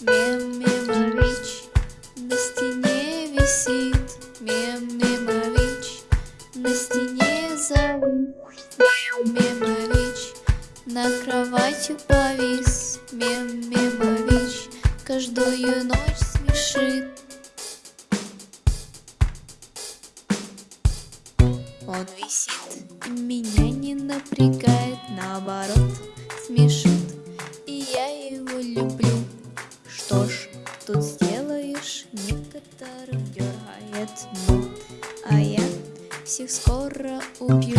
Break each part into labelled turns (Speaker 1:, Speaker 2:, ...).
Speaker 1: Мем-мемович на стене висит. Мем-мемович на стене завис. Мем-мемович на кровати повис. Мем-мемович каждую ночь смешит. Он висит, меня не напрягает, наоборот смешит. И я его люблю Ветер дергает а я всех скоро убью.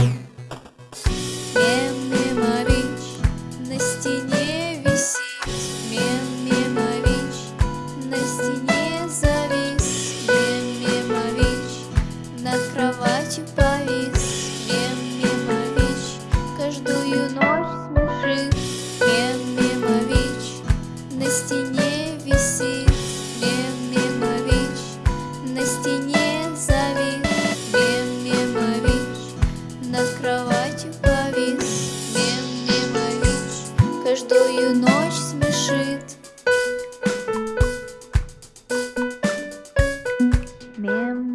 Speaker 1: На стене висит, Мемимович на стене завис, Мемимович над кроватью повис, Мемимович каждую ночь смешит, Мемимович на стене висит. белую ночь смешит. Мем